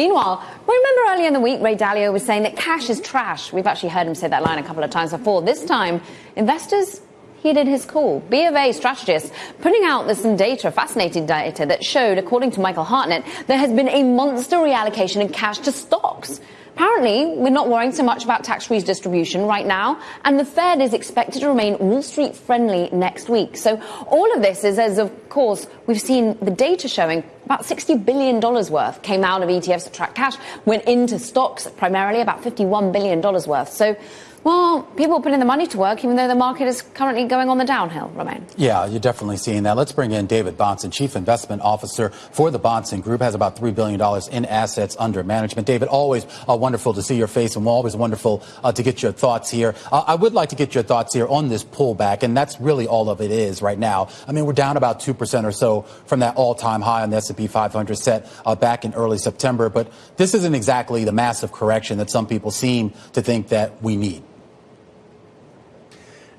Meanwhile, remember earlier in the week, Ray Dalio was saying that cash is trash. We've actually heard him say that line a couple of times before. This time, investors heeded his call. B of A strategists putting out some data, fascinating data, that showed, according to Michael Hartnett, there has been a monster reallocation in cash to stocks. Apparently, we're not worrying so much about tax redistribution right now, and the Fed is expected to remain Wall Street friendly next week. So all of this is as, of course, we've seen the data showing about $60 billion worth came out of ETFs that track cash, went into stocks primarily, about $51 billion worth. So well, people are putting the money to work, even though the market is currently going on the downhill, Romain. Yeah, you're definitely seeing that. Let's bring in David Bahnsen, Chief Investment Officer for the Bahnsen Group, has about $3 billion in assets under management. David, always uh, wonderful to see your face and always wonderful uh, to get your thoughts here. Uh, I would like to get your thoughts here on this pullback, and that's really all of it is right now. I mean, we're down about 2% or so from that all-time high on the S&P 500 set uh, back in early September, but this isn't exactly the massive correction that some people seem to think that we need.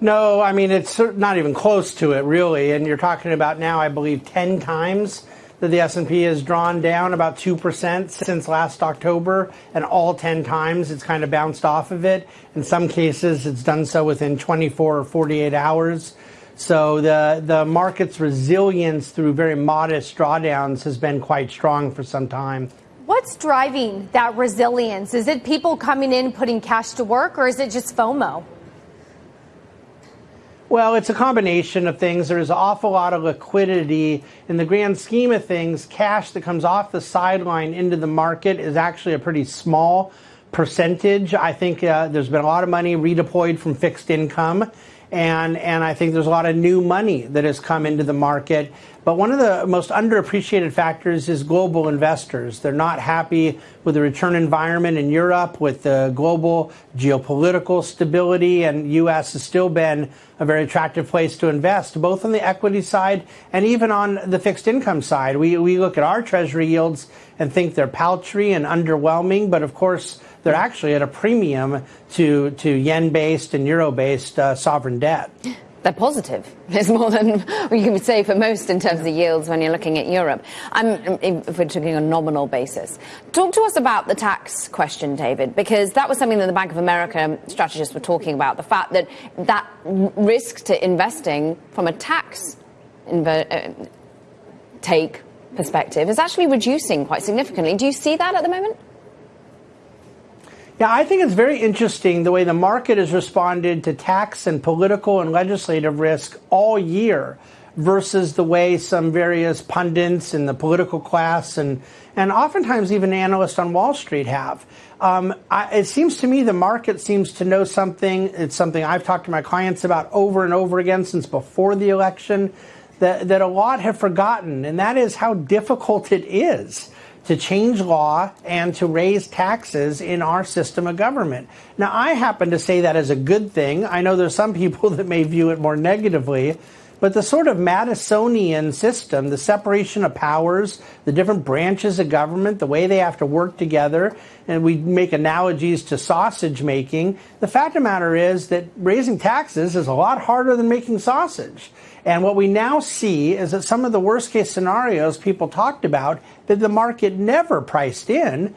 No, I mean, it's not even close to it, really. And you're talking about now, I believe, 10 times that the S&P has drawn down about 2% since last October, and all 10 times it's kind of bounced off of it. In some cases, it's done so within 24 or 48 hours. So the, the market's resilience through very modest drawdowns has been quite strong for some time. What's driving that resilience? Is it people coming in, putting cash to work, or is it just FOMO? Well, it's a combination of things. There's an awful lot of liquidity. In the grand scheme of things, cash that comes off the sideline into the market is actually a pretty small percentage. I think uh, there's been a lot of money redeployed from fixed income and and I think there's a lot of new money that has come into the market. But one of the most underappreciated factors is global investors. They're not happy with the return environment in Europe, with the global geopolitical stability, and U.S. has still been a very attractive place to invest, both on the equity side and even on the fixed income side. We, we look at our treasury yields and think they're paltry and underwhelming, but of course, they're actually at a premium to, to yen based and euro based uh, sovereign debt. They're positive. It's more than you can say for most in terms of yields when you're looking at Europe. I'm, if we're talking on a nominal basis. Talk to us about the tax question, David, because that was something that the Bank of America strategists were talking about. The fact that that risk to investing from a tax uh, take perspective is actually reducing quite significantly. Do you see that at the moment? Yeah, I think it's very interesting the way the market has responded to tax and political and legislative risk all year versus the way some various pundits in the political class and, and oftentimes even analysts on Wall Street have. Um, I, it seems to me the market seems to know something. It's something I've talked to my clients about over and over again since before the election that, that a lot have forgotten, and that is how difficult it is to change law and to raise taxes in our system of government. Now, I happen to say that as a good thing. I know there's some people that may view it more negatively, but the sort of Madisonian system, the separation of powers, the different branches of government, the way they have to work together, and we make analogies to sausage making, the fact of the matter is that raising taxes is a lot harder than making sausage. And what we now see is that some of the worst case scenarios people talked about that the market never priced in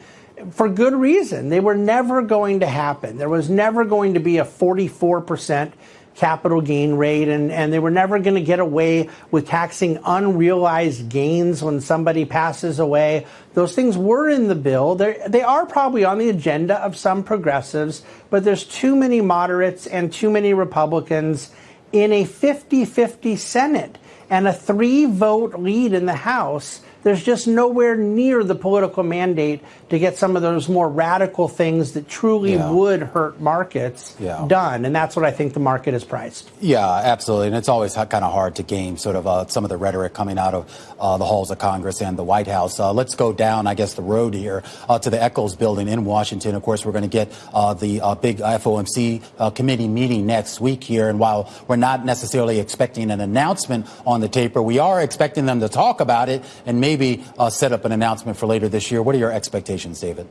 for good reason. They were never going to happen. There was never going to be a 44% capital gain rate, and, and they were never going to get away with taxing unrealized gains when somebody passes away. Those things were in the bill. They're, they are probably on the agenda of some progressives, but there's too many moderates and too many Republicans in a 50 50 Senate and a three vote lead in the House there's just nowhere near the political mandate to get some of those more radical things that truly yeah. would hurt markets yeah. done. And that's what I think the market is priced. Yeah, absolutely. And it's always kind of hard to game sort of uh, some of the rhetoric coming out of uh, the halls of Congress and the White House. Uh, let's go down, I guess, the road here uh, to the Eccles building in Washington. Of course, we're going to get uh, the uh, big FOMC committee meeting next week here. And while we're not necessarily expecting an announcement on the taper, we are expecting them to talk about it and maybe maybe uh, set up an announcement for later this year. What are your expectations, David?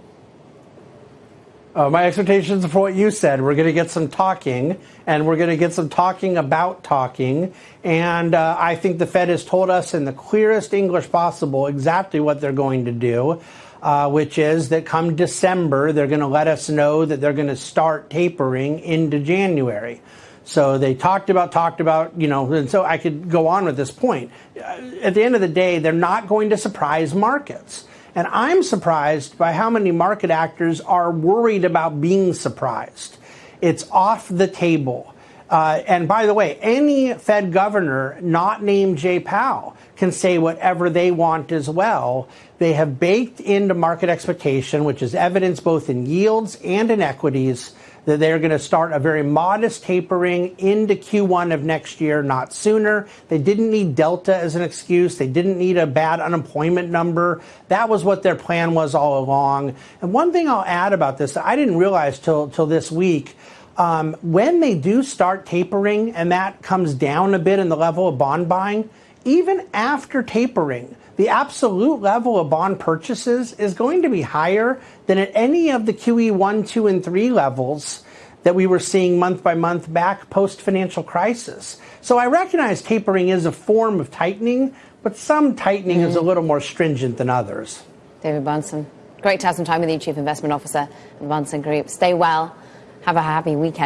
Uh, my expectations for what you said. We're going to get some talking, and we're going to get some talking about talking. And uh, I think the Fed has told us in the clearest English possible exactly what they're going to do. uh, which is that come December, they're going to let us know that they're going to start tapering into January. So they talked about, talked about, you know, and so I could go on with this point. At the end of the day, they're not going to surprise markets. And I'm surprised by how many market actors are worried about being surprised. It's off the table. Uh, and by the way, any Fed governor not named Jay Powell can say whatever they want as well. They have baked into market expectation, which is evidence both in yields and in equities, that they're going to start a very modest tapering into Q1 of next year, not sooner. They didn't need Delta as an excuse. They didn't need a bad unemployment number. That was what their plan was all along. And one thing I'll add about this I didn't realize till, till this week um, when they do start tapering and that comes down a bit in the level of bond buying, even after tapering, the absolute level of bond purchases is going to be higher than at any of the QE 1, 2, and 3 levels that we were seeing month by month back post financial crisis. So I recognize tapering is a form of tightening, but some tightening mm. is a mm. little more stringent than others. David Bahnsen, great to have some time with you, Chief Investment Officer of Bahnsen Group. Stay well. Have a happy weekend.